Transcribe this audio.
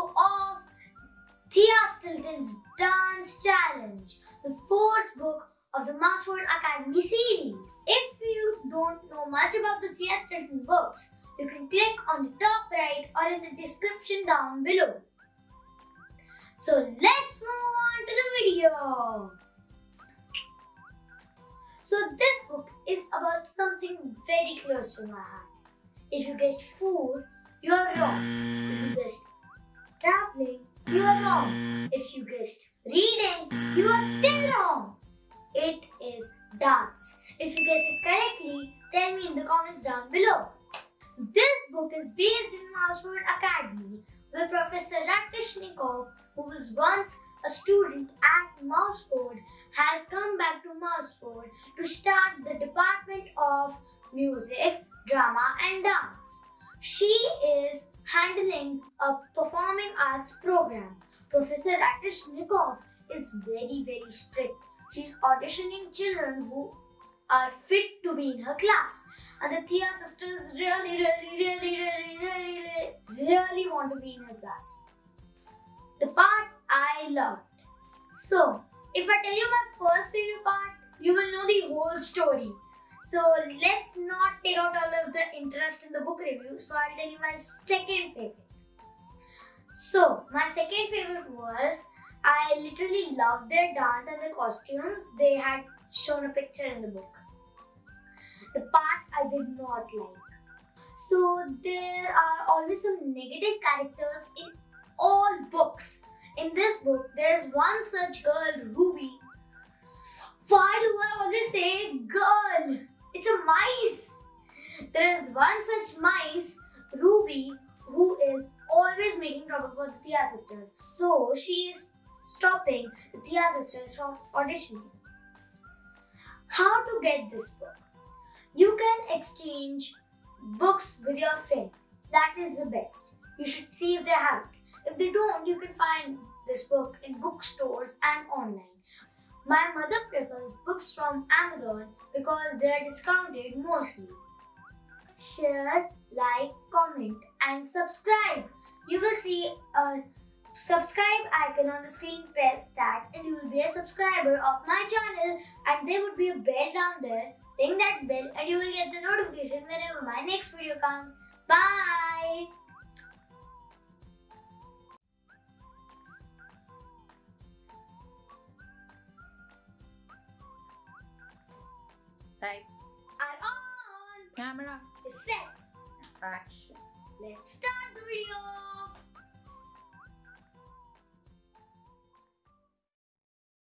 of Thea Stilton's Dance Challenge, the fourth book of the Mouseford Academy series. If you don't know much about the Thea Stilton books, you can click on the top right or in the description down below. So let's move on to the video. So this book is about something very close to my heart. If you guessed food, you're wrong. If you guessed traveling, you are wrong. If you guessed reading, you are still wrong. It is dance. If you guessed it correctly, tell me in the comments down below. This book is based in Mouseford Academy, where Professor Ratishnikov, who was once a student at Mouseford, has come back to Mouseford to start the Department of Music, Drama and Dance. She is handling a performing arts program. Professor Ratishnikov is very very strict. She's auditioning children who are fit to be in her class. And the Thea sisters really, really, really, really, really, really, really want to be in her class. The part I loved. So, if I tell you my first favorite part, you will know the whole story. So, let's not take out all of the interest in the book review. So, I'll tell you my second favorite. So, my second favorite was I literally loved their dance and the costumes. They had shown a picture in the book. The part I did not like. So there are always some negative characters in all books. In this book, there is one such girl, Ruby. Mice. There is one such mice, Ruby, who is always making trouble for the Thea sisters. So she is stopping the Thea sisters from auditioning. How to get this book? You can exchange books with your friend. That is the best. You should see if they have it. If they don't, you can find this book in bookstores and online. My mother prefers books from Amazon because they are discounted mostly. Share, like, comment and subscribe. You will see a subscribe icon on the screen. Press that and you will be a subscriber of my channel and there would be a bell down there. Ring that bell and you will get the notification whenever my next video comes. Bye! Lights, Are on! camera, Is set. action. Let's start the video!